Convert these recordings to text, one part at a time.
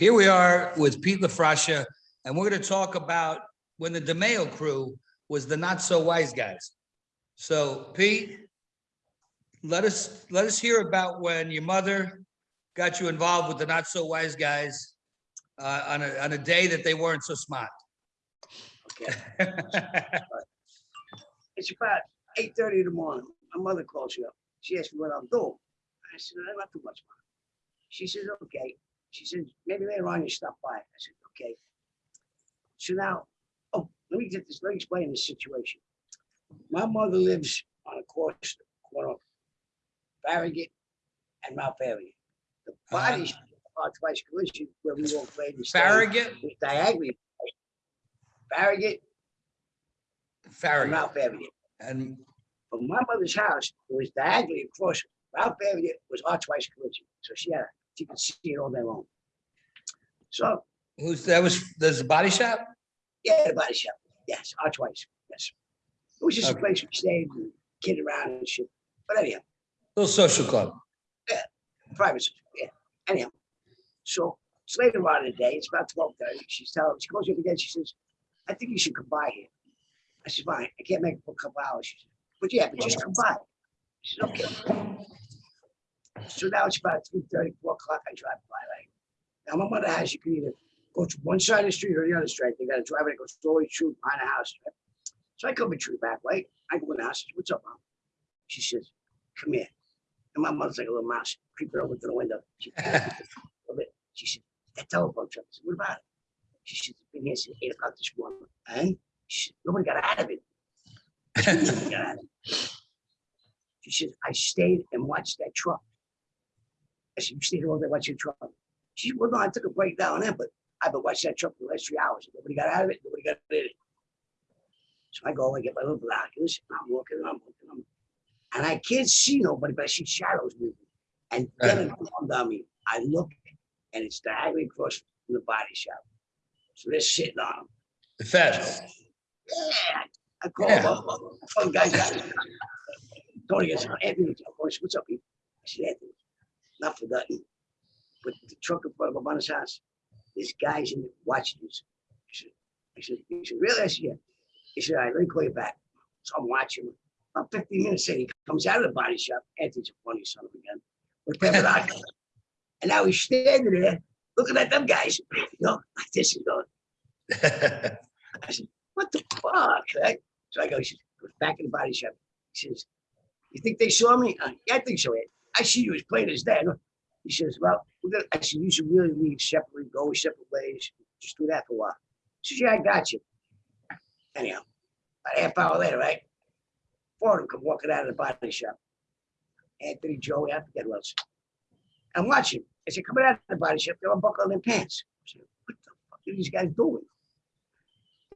Here we are with Pete LaFrascia, and we're going to talk about when the DeMeo crew was the not so wise guys. So Pete, let us, let us hear about when your mother got you involved with the not so wise guys uh, on a, on a day that they weren't so smart. Okay. It's about eight thirty in the morning. My mother calls you up. She asks me what I'm doing. I said, "Uh, not too much. Mom." She says, okay. She says, maybe later on you stop by. I said, okay. So now, oh, let me get this, let me explain this situation. My mother lives on a course, corner of Farragut and Mount Farragut. The bodies are twice collision where we all played. the Farragut, diagonally. Farragut Farragut, Mount Farragut. and From my mother's house, it was diagonally across. Mount Farragut was our twice collision, so she had, she can see it all day long. So, who's, that was, there's a body shop? yeah, the body shop, yes, archwise, yes. It was just a Okay. place we stayed and kid around and shit. But anyhow, Little social club. Yeah. Private, yeah, anyhow. So it's later on in the day, it's about twelve thirty. She's telling, she calls me up again. She says, I think you should come by here. I said, fine, I can't make it for a couple hours. She said, but yeah, but just come by. She said, okay. So now it's about three thirty, four o'clock. I drive by, right? Now my mother has, you can either go to one side of the street or the other street. They got a driveway that goes all the way through behind the house. right? So I come and tree back, right? I go in the house, said, what's up, mom? She says, come here. And my mother's like a little mouse, creeping over to the window. She, a bit. she said, that telephone truck. I said, what about it? She said, it's been here since eight o'clock this morning. And she said, nobody got out of it. I said, "Nobody got out of it." She said, I stayed and watched that truck. I said, you stayed all day watching the truck? She said, well, no, I took a break down there, but I've been watching that truck for the last three hours. Nobody got out of it. Nobody got in it. So I go, I get my little binoculars, and I'm looking, and I'm looking, I'm and I can't see nobody, but I see shadows moving. And then it dawned on me. I look, and it's diagonally across from the body shop. So they're sitting on them. The feds. Yeah, I call Yeah. them up. Guys. Tony goes, Anthony, of course, what's up? Pete?" I said, Anthony, not for nothing, but the truck in front of my mother's house, this guy's in it watching this. I said, I said, he said, really? I said, yeah. He said, all right, let me call you back. So I'm watching him. About 15 minutes later, he comes out of the body shop. Anthony's a funny son of a gun. With pair. And now he's standing there looking at them guys, you know, like this and going, I said, what the fuck? Right? So I go, he says, back in the body shop. He says, you think they saw me? Uh, yeah, I think so. I see you as plain as day. He says, well, I said, you should really leave separately, go separate ways. Just do that for a while. He says, yeah, I got you. Anyhow, about a half hour later, right? Four of them come walking out of the body shop. Anthony, Joey, I forget who else. I'm watching. As they're coming out of the body shop, they're unbuckling their pants. I said, what the fuck are these guys doing?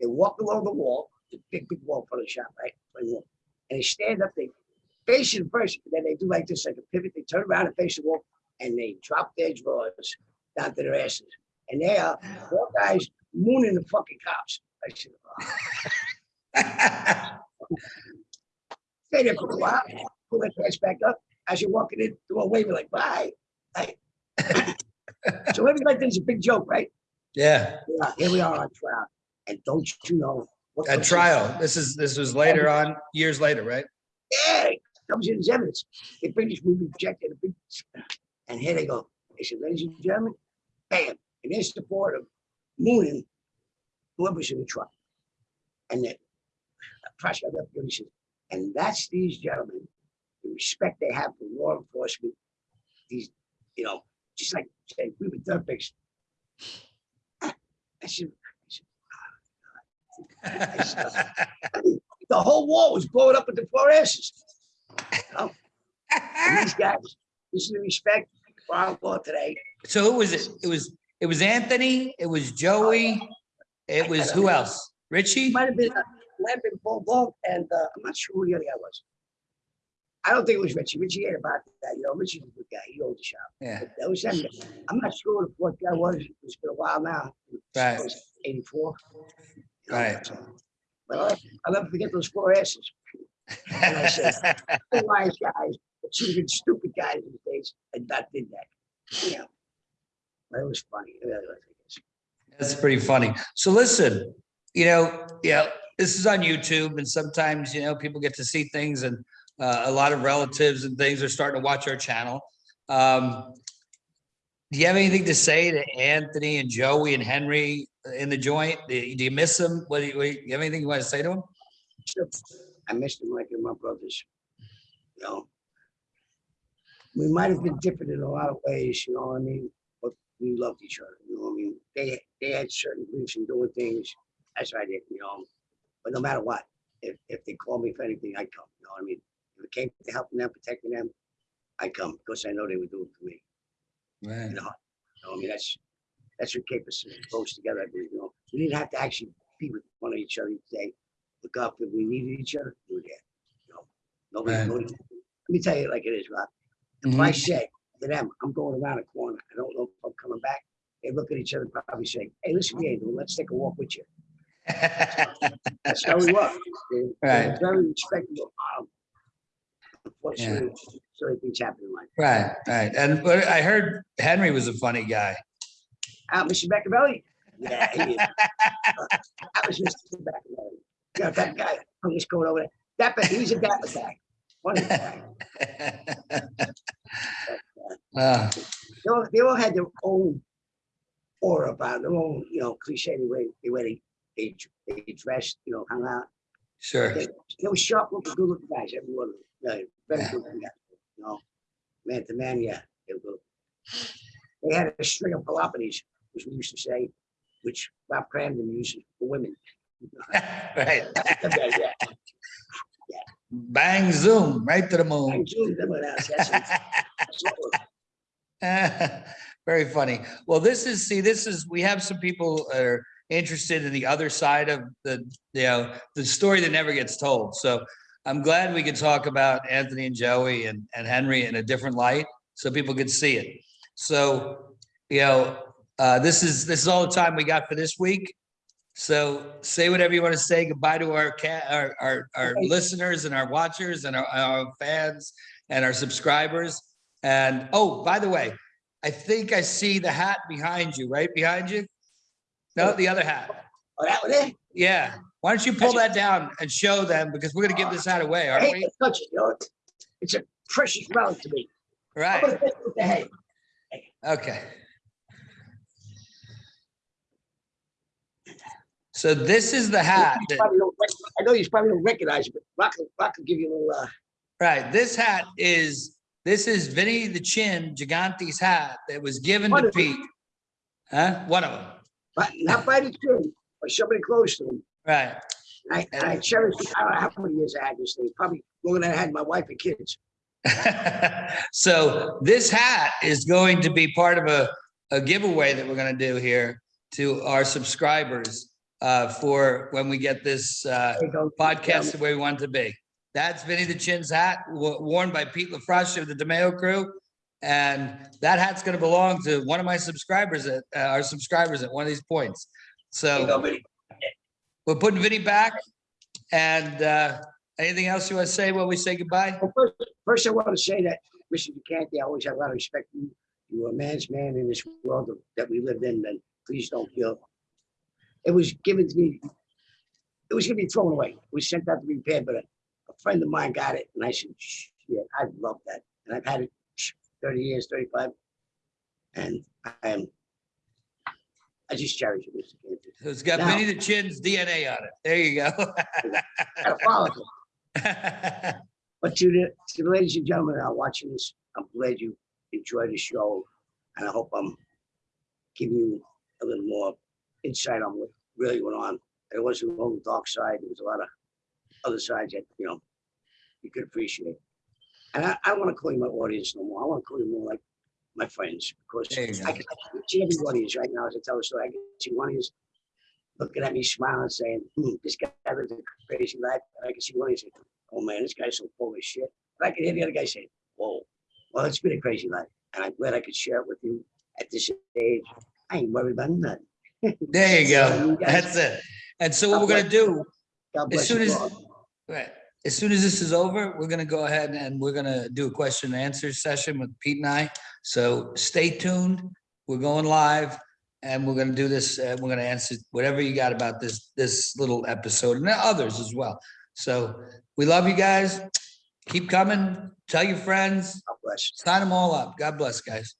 They walk along the wall, the big, big wall for the shop, right? And they stand up, they face it first, then they do like this, like a pivot, they turn around and face the wall, and they drop their drawers down to their asses. And they are four guys mooning the fucking cops. I said, oh. stay there for a while, pull their pants back up. As you're walking in, do a wave, like, bye. So like this is a big joke, right? Yeah, Yeah, here we are on trial. And don't you know? what at trial. This is, this was later on, years later, right? Yeah, comes in as evidence. This movie rejected. a big- And here they go. They said, ladies and gentlemen, bam, and in support of mooning whoever's in the truck. And then, uh, prosecutor left, he says, and that's these gentlemen, the respect they have for law enforcement, these, you know, just like say, we were. Ah, I said, I said, ah, the whole wall was blowing up with the fluorescents. These guys, this is the respect for our law today. So who was it? It was, it was Anthony, it was Joey, it was who else? Richie? Might have been, uh, might have been Paul Ball, and uh, I'm not sure who the other guy was. I don't think it was Richie. Richie ain't about that, you know, Richie's a good guy. He owns the shop. Yeah, But That was him. I'm not sure who the fourth guy was. It's been a while now. Right. It was Eighty-four. You know, Right. so- But I'll- I'll never forget those four asses. And I said, the wise guys, but have stupid guys these days and not did that. Yeah. But it was funny. It really was, I guess. That's pretty funny. So listen, you know, yeah, this is on YouTube and sometimes, you know, people get to see things and uh, a lot of relatives and things are starting to watch our channel. Um, do you have anything to say to Anthony and Joey and Henry in the joint? Do you miss them? What do you, do you have anything you want to say to them? Sure. I missed them like they're my brothers. You know, we might have been different in a lot of ways, you know what I mean? But we loved each other, you know what I mean? They, they had certain beliefs in doing things, as I did, you know? But no matter what, if, if they call me for anything, I come, you know what I mean? If it came to helping them, protecting them, I come, because I know they would do it for me, Right. you know? You know, I mean, that's, that's what kept us close together, I believe, you know? We didn't have to actually be with one of each other each day. Look up if we needed each other, we were there, you know? Nobody, Right. nobody, let me tell you like it is, Rob. If I say to them, I'm going around a corner, I don't know if I'm coming back, they look at each other, probably say, hey, listen, yeah, let's take a walk with you. That's how we work. They're Right. Very respectable. um, Unfortunately, certain things happen in life. Right, right. And but I heard Henry was a funny guy. Ah, Mr. Machiavelli? Yeah, he is. That was Mr. Machiavelli. Yeah, that guy, I'm just going over there. Dapper, he's a dapper guy. Funny guy. Uh, They all, they all had their own aura about their own, you know, cliche, the way, the way they, they, they dressed, you know, hung out. Sure. They, they were sharp looking, good looking guys, every one of them. Yeah, very Yeah. good looking guys, you know. Man to man, yeah, they were good. They had a string of philopathies, which we used to say, which Bob Crandon uses for women. Right. Yeah, Bang, zoom, right to the moon. enjoyed them when I was- that's it. That's all. Very funny. Well, this is, see, this is, we have some people that are interested in the other side of the, you know, the story that never gets told. So I'm glad we could talk about Anthony and Joey and, and Henry in a different light so people could see it. So, you know, uh, this is, this is all the time we got for this week. So say whatever you want to say. Goodbye to our cat, our, our, our listeners and our watchers and our, our fans and our subscribers. And, oh, by the way, I think I see the hat behind you, right behind you? No, the other hat. Oh, that one there? Yeah. Why don't you pull that down and show them because we're gonna give this hat away, aren't we? to touch it, you know, it's- a precious round to me. I'm Right, gonna with the head. okay. So this is the hat, You that- probably don't rec- I know you probably don't recognize it, but Rock, Rock will give you a little, uh, right, this hat is, this is Vinny the Chin Gigante's hat that was given One to of them. Pete. Huh? One of them, but not by the tree, or somebody close to him. right. I, and I cherish. I don't know how many years I had this thing, probably longer than I had my wife and kids. So this hat is going to be part of a, a giveaway that we're gonna do here to our subscribers uh, for when we get this uh, There you go. podcast the way we want it to be. That's Vinny the Chin's hat worn by Pete LaFrascia of the DeMeo crew. And that hat's gonna belong to one of my subscribers at, uh, our subscribers at one of these points. There you go, So we're putting Vinny back. And uh, anything else you want to say while we say goodbye? Well, First, first I want to say that, Mr. Gigante, I always have a lot of respect for you. You were a man's man in this world that we lived in, and please don't feel. It was given to me, it was gonna be thrown away. It was sent out to be repaired, but a, a friend of mine got it, and I said, yeah, I love that. And I've had it thirty years, thirty-five. And I am, I just cherish it, Mr. So It's got Now- Vinny the Chin's DNA on it. There you go. Got a follicle. But to the, to the ladies and gentlemen that are watching this, I'm glad you enjoyed the show. And I hope I'm giving you a little more insight on what really went on. It wasn't only the dark side, there was a lot of other sides that, you know, you could appreciate. And I, I don't want to call you my audience no more. I want to call you more like my friends because I can I can see everybody is right now as I tell the story. I can see one is looking at me smiling saying, hmm, this guy lives a crazy life. And I can see one is saying, oh man, this guy's so full of shit. But I can hear the other guy saying, whoa, well, it's been a crazy life. And I'm glad I could share it with you at this age. I ain't worried about nothing. There you go. That's it. And so what we're gonna do, as soon as, right, as soon as this is over, we're gonna go ahead and we're gonna do a question and answer session with Pete and I. So stay tuned. We're going live and we're gonna do this. And we're gonna answer whatever you got about this, this little episode and others as well. So we love you guys. Keep coming. Tell your friends. God bless you. Sign them all up. God bless, guys.